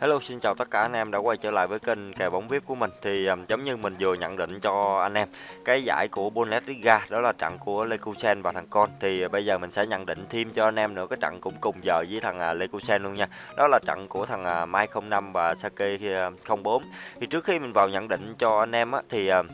Hello xin chào tất cả anh em đã quay trở lại với kênh kèo bóng VIP của mình. Thì um, giống như mình vừa nhận định cho anh em cái giải của Bundesliga đó là trận của Leverkusen và thằng Con. Thì uh, bây giờ mình sẽ nhận định thêm cho anh em nữa cái trận cũng cùng giờ với thằng uh, Leverkusen luôn nha. Đó là trận của thằng uh, Mai 05 và Sake uh, 04 ờ, thì trước khi mình vào nhận định cho anh em á, thì uh,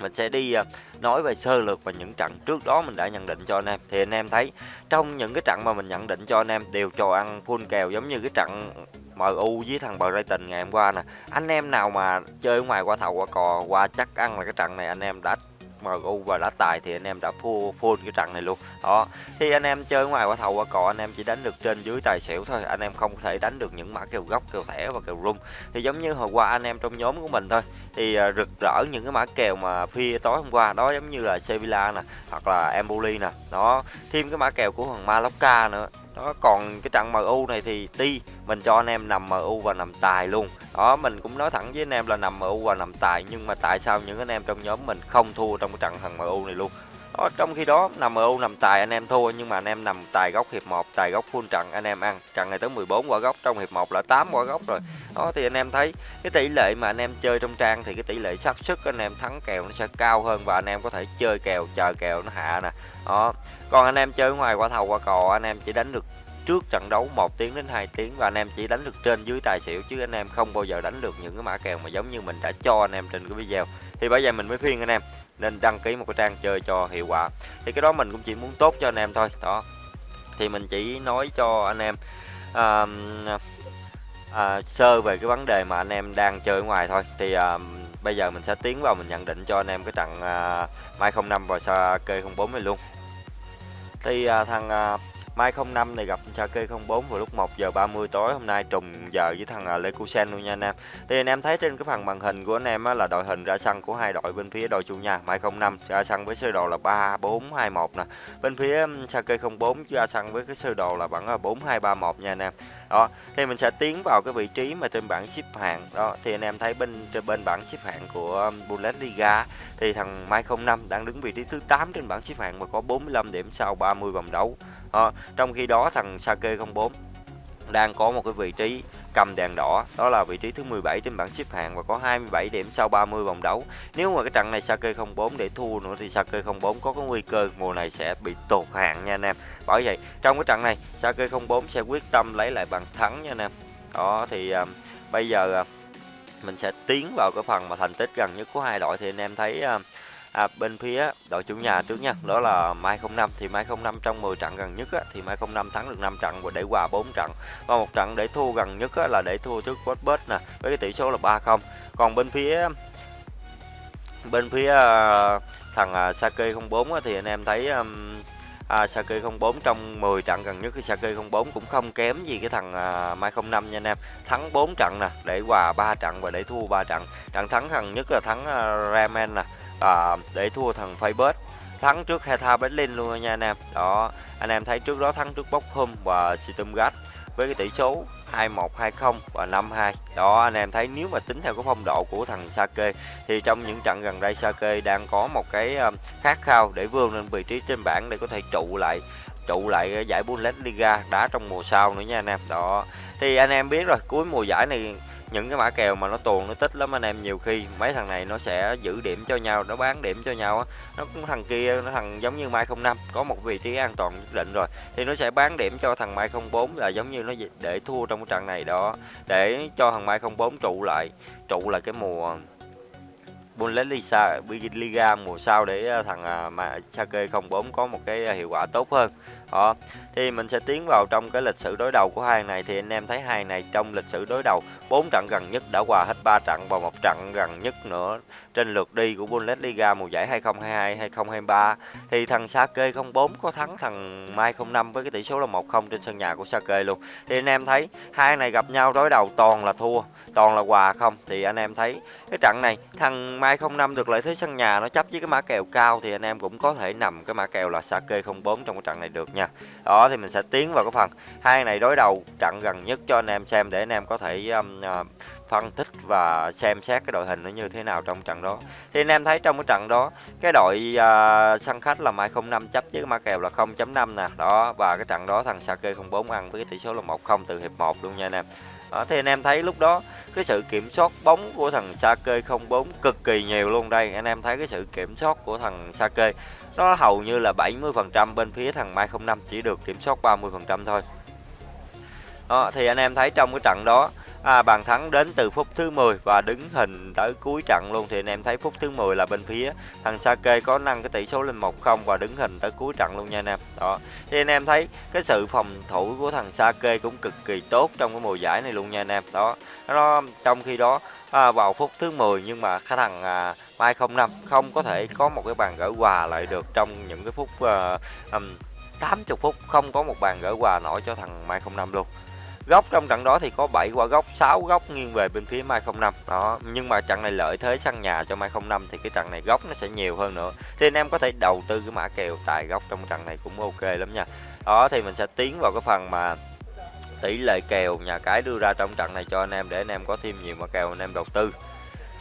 mình sẽ đi uh, nói về sơ lược và những trận trước đó mình đã nhận định cho anh em. Thì anh em thấy trong những cái trận mà mình nhận định cho anh em đều cho ăn full kèo giống như cái trận MU với thằng Brighton ngày hôm qua nè. Anh em nào mà chơi ngoài qua thầu, qua cò, qua chắc ăn là cái trận này anh em đã MU và đã tài thì anh em đã full full cái trận này luôn. Đó thì anh em chơi ngoài qua thầu, qua cò, anh em chỉ đánh được trên dưới tài xỉu thôi. Anh em không thể đánh được những mã kèo góc, kèo thẻ và kèo rung. Thì giống như hồi qua anh em trong nhóm của mình thôi, thì à, rực rỡ những cái mã kèo mà phi tối hôm qua. Đó, giống như là Sevilla nè, hoặc là Empoli nè. Đó, thêm cái mã kèo của thằng Mallorca nữa đó, còn cái trận MU này thì đi, mình cho anh em nằm MU và nằm tài luôn. Đó, mình cũng nói thẳng với anh em là nằm MU và nằm tài, nhưng mà tại sao những anh em trong nhóm mình không thua trong cái trận thằng MU này luôn? Ở trong khi đó nằm MU nằm tài anh em thua nhưng mà anh em nằm tài góc hiệp 1 tài góc full trận anh em ăn trận này tới 14 quả góc trong hiệp 1 là 8 quả góc rồi đó thì anh em thấy cái tỷ lệ mà anh em chơi trong trang thì cái tỷ lệ xác suất anh em thắng kèo nó sẽ cao hơn và anh em có thể chơi kèo chờ kèo nó hạ nè đó còn anh em chơi ngoài quả thầu quả cò anh em chỉ đánh được trước trận đấu 1 tiếng đến 2 tiếng và anh em chỉ đánh được trên dưới tài xỉu chứ anh em không bao giờ đánh được những cái mã kèo mà giống như mình đã cho anh em trên cái video thì bây giờ mình mới phiên anh em nên đăng ký một cái trang chơi cho hiệu quả. Thì cái đó mình cũng chỉ muốn tốt cho anh em thôi đó. Thì mình chỉ nói cho anh em à, à, sơ về cái vấn đề mà anh em đang chơi ở ngoài thôi. Thì à, bây giờ mình sẽ tiến vào mình nhận định cho anh em cái trận à, Mai 05 và Sake 04 này luôn. Thì à, thằng à, Mai 05 này gặp Sake 04 vào lúc 1 giờ 30 tối hôm nay trùng giờ với thằng uh, luôn nha anh em. Thì anh em thấy trên cái phần màn hình của anh em á, là đội hình ra sân của hai đội bên phía đội chủ nhà Mai 05 ra sân với sơ đồ là 3421 nè. Bên phía Sake 04 ra sân với cái sơ đồ là vẫn là 4231 nha anh em. Đó, thì mình sẽ tiến vào cái vị trí mà trên bảng xếp hạng. Đó, thì anh em thấy bên trên bên bảng xếp hạng của Bundesliga thì thằng Mai 05 đang đứng vị trí thứ 8 trên bảng xếp hạng và có 45 điểm sau 30 vòng đấu. Đó, trong khi đó thằng Sake 04 đang có một cái vị trí cầm đèn đỏ đó là vị trí thứ 17 trên bảng xếp hạng và có 27 điểm sau 30 vòng đấu. Nếu mà cái trận này Sake 04 để thua nữa thì Sake 04 có cái nguy cơ mùa này sẽ bị tụt hạng nha anh em. Bởi vậy trong cái trận này Sake 04 sẽ quyết tâm lấy lại bàn thắng nha anh em. Đó thì um, bây giờ uh, mình sẽ tiến vào cái phần mà thành tích gần nhất của hai đội thì anh em thấy uh, à, bên phía đội chủ nhà trước nha đó là Mai 05 thì Mai 05 trong 10 trận gần nhất á, thì Mai 05 thắng được 5 trận và để hòa 4 trận. Và một trận để thua gần nhất á, là để thua trước Watford nè với cái tỷ số là 3-0 còn bên phía bên phía uh, thằng uh, Sake 04 á, thì anh em thấy um, à, Saki 04 trong 10 trận gần nhất cái Saki 04 cũng không kém gì cái thằng à, Mai 05 nha anh em. Thắng 4 trận nè để hòa 3 trận và để thua 3 trận. Trận thắng gần nhất là thắng uh, Ramen nè à, để thua thằng Facebook thắng trước Hertha Berlin luôn nha anh em. Đó anh em thấy trước đó thắng trước Bochum và Stuttgart với cái tỷ số 21 20 và 52 đó anh em thấy nếu mà tính theo cái phong độ của thằng Sake thì trong những trận gần đây Sake đang có một cái ờ, khát khao để vươn lên vị trí trên bảng để có thể trụ lại trụ lại giải Bundesliga đá trong mùa sau nữa nha anh em. Đó thì anh em biết rồi cuối mùa giải này những cái mã kèo mà nó tuồn, nó tích lắm anh em, nhiều khi mấy thằng này nó sẽ giữ điểm cho nhau, nó bán điểm cho nhau nó cũng thằng kia, nó thằng giống như mai 05 có một vị trí an toàn nhất định rồi, thì nó sẽ bán điểm cho thằng mai 04 là giống như nó để thua trong cái trận này đó, để cho thằng mai 04 trụ lại trụ lại cái mùa Bundesliga Liga mùa sau để à, thằng à, mà Sake 04 có một cái à, hiệu quả tốt hơn đó thì mình sẽ tiến vào trong cái lịch sử đối đầu của hai này. Thì anh em thấy hai này trong lịch sử đối đầu, bốn trận gần nhất đã hòa hết 3 trận và một trận gần nhất nữa trên lượt đi của Bundesliga mùa giải 2022 2023 thì thằng Sake 04 có thắng thằng Mai 05 với cái tỷ số là 1-0 trên sân nhà của Sake luôn. Thì anh em thấy hai này gặp nhau đối đầu toàn là thua, toàn là hòa không. Thì anh em thấy cái trận này, thằng Mai 05 được lợi thế sân nhà, nó chấp với cái mã kèo cao thì anh em cũng có thể nằm cái mã kèo là Sake 04 trong cái trận này được nha đó thì mình sẽ tiến vào cái phần hai này đối đầu trận gần nhất cho anh em xem để anh em có thể um, uh, phân tích và xem xét cái đội hình nó như thế nào trong trận đó. Thì anh em thấy trong cái trận đó cái đội uh, sân khách là mai 05 chấp với ma kèo là 0.5 nè. Đó và cái trận đó thằng Sake 04 ăn với cái tỷ số là 1-0 từ hiệp 1 luôn nha anh em. Đó, thì anh em thấy lúc đó cái sự kiểm soát bóng của thằng Sake 04 cực kỳ nhiều luôn đây. Anh em thấy cái sự kiểm soát của thằng Sake nó hầu như là 70% bên phía thằng Mai 05 chỉ được kiểm soát 30% thôi. Đó, thì anh em thấy trong cái trận đó à, bàn thắng đến từ phút thứ 10 và đứng hình tới cuối trận luôn thì anh em thấy phút thứ 10 là bên phía thằng Sake có nâng cái tỷ số lên 1-0 và đứng hình tới cuối trận luôn nha anh em. Đó. Thì anh em thấy cái sự phòng thủ của thằng Sake cũng cực kỳ tốt trong cái mùa giải này luôn nha anh em. Đó. Nó trong khi đó à, vào phút thứ 10 nhưng mà khả thằng à, Mai 05 không có thể có một cái bàn gỡ hòa lại được trong những cái phút à, um, 80 phút không có một bàn gỡ hòa nổi cho thằng Mai 05 luôn góc trong trận đó thì có 7 quả góc 6 góc nghiêng về bên phía Mai 05 đó nhưng mà trận này lợi thế sân nhà cho Mai 05 thì cái trận này góc nó sẽ nhiều hơn nữa. Thì anh em có thể đầu tư cái mã kèo tài góc trong trận này cũng ok lắm nha. Đó thì mình sẽ tiến vào cái phần mà tỷ lệ kèo nhà cái đưa ra trong trận này cho anh em để anh em có thêm nhiều mã kèo anh em đầu tư.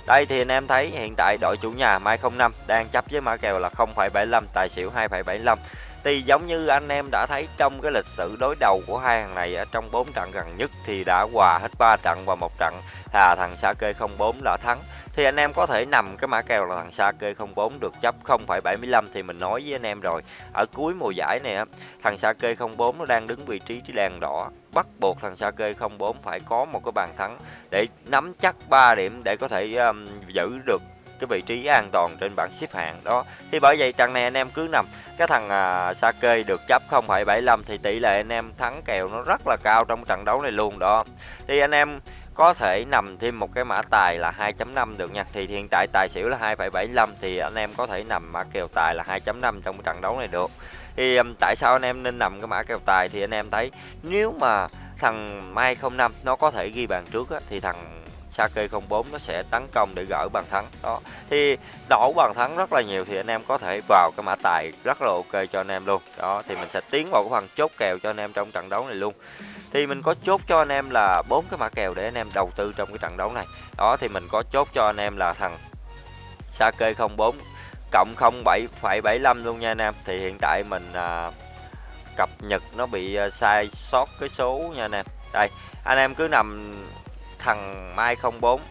Đây thì anh em thấy hiện tại đội chủ nhà Mai 05 đang chấp với mã kèo là 0,75 tài xỉu 2,75 thì giống như anh em đã thấy trong cái lịch sử đối đầu của hai thằng này ở trong 4 trận gần nhất thì đã hòa hết 3 trận và một trận là thằng Sake 04 là thắng. Thì anh em có thể nằm cái mã kèo là thằng Sake 04 được chấp 0,75 thì mình nói với anh em rồi. Ở cuối mùa giải này thằng Sake 04 nó đang đứng vị trí đèn đỏ, bắt buộc thằng Sake 04 phải có một cái bàn thắng để nắm chắc 3 điểm để có thể um, giữ được cái vị trí an toàn trên bảng xếp hạng đó. Thì bởi vậy trận này anh em cứ nằm. Cái thằng à, Sake được chấp 0,75 thì tỷ lệ anh em thắng kèo nó rất là cao trong trận đấu này luôn đó. Thì anh em có thể nằm thêm một cái mã tài là 2.5 được nha. Thì hiện tại tài xỉu là 2,75 thì anh em có thể nằm mã kèo tài là 2.5 trong cái trận đấu này được. Thì um, tại sao anh em nên nằm cái mã kèo tài? Thì anh em thấy nếu mà thằng Mai 05 nó có thể ghi bàn trước á, thì thằng Sake 04 nó sẽ tấn công để gỡ bàn thắng. Đó. Thì đổ bàn thắng rất là nhiều thì anh em có thể vào cái mã tài rất là ok cho anh em luôn. Đó thì mình sẽ tiến vào cái phần chốt kèo cho anh em trong trận đấu này luôn. Thì mình có chốt cho anh em là bốn cái mã kèo để anh em đầu tư trong cái trận đấu này. Đó thì mình có chốt cho anh em là thằng Sake 04 cộng 07,75 luôn nha anh em. Thì hiện tại mình à, cập nhật nó bị à, sai sót cái số nha anh em. Đây anh em cứ nằm thằng Mai 04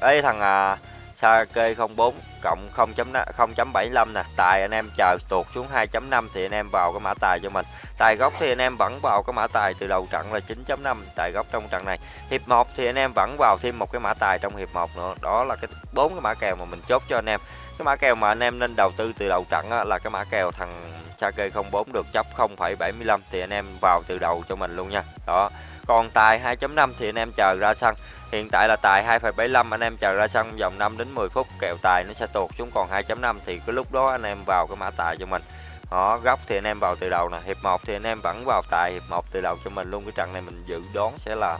ấy thằng à, Sake 04 cộng 0.0.75 nè. Tài anh em chờ tuột xuống 2.5 thì anh em vào cái mã tài cho mình. Tài gốc thì anh em vẫn vào cái mã tài từ đầu trận là 9.5 tài gốc trong trận này. Hiệp 1 thì anh em vẫn vào thêm một cái mã tài trong hiệp 1 nữa. Đó là cái bốn cái mã kèo mà mình chốt cho anh em. Cái mã kèo mà anh em nên đầu tư từ đầu trận á, là cái mã kèo thằng Sake 04 được chấp 0,75 thì anh em vào từ đầu cho mình luôn nha. Đó còn tài 2.5 thì anh em chờ ra sân. Hiện tại là tài 2.75 anh em chờ ra sân vòng 5 đến 10 phút, kẹo tài nó sẽ tuột xuống. Còn 2.5 thì cái lúc đó anh em vào cái mã tài cho mình. Đó, góc thì anh em vào từ đầu nè, hiệp 1 thì anh em vẫn vào tài, hiệp 1 từ đầu cho mình luôn. Cái trận này mình dự đoán sẽ là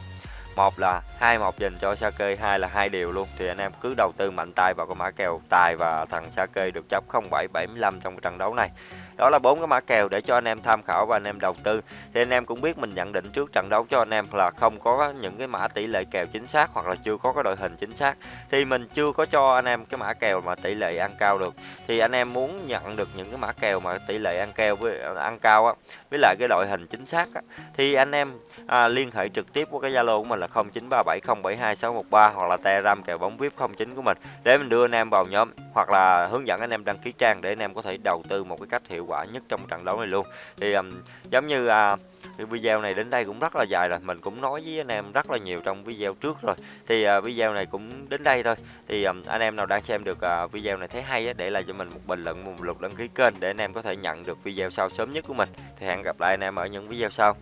một là hai một dành cho Sake, hai là hai điều luôn. Thì anh em cứ đầu tư mạnh tay vào cái mã kèo tài và thằng Sake được chấp 0775 trong cái trận đấu này đó là bốn cái mã kèo để cho anh em tham khảo và anh em đầu tư. Thì anh em cũng biết mình nhận định trước trận đấu cho anh em là không có những cái mã tỷ lệ kèo chính xác hoặc là chưa có cái đội hình chính xác. Thì mình chưa có cho anh em cái mã kèo mà tỷ lệ ăn cao được. Thì anh em muốn nhận được những cái mã kèo mà tỷ lệ ăn kèo với ăn cao á với lại cái đội hình chính xác á, thì anh em à, liên hệ trực tiếp qua cái Zalo của mình là 0937072613 hoặc là Telegram kèo bóng VIP 09 của mình để mình đưa anh em vào nhóm hoặc là hướng dẫn anh em đăng ký trang để anh em có thể đầu tư một cái cách hiệu quả nhất trong trận đấu này luôn. Thì um, giống như uh, video này đến đây cũng rất là dài rồi mình cũng nói với anh em rất là nhiều trong video trước rồi. Thì uh, video này cũng đến đây thôi. Thì um, anh em nào đang xem được uh, video này thấy hay á, để lại cho mình một bình luận một lượt đăng ký kênh để anh em có thể nhận được video sau sớm nhất của mình. Thì hẹn gặp lại anh em ở những video sau.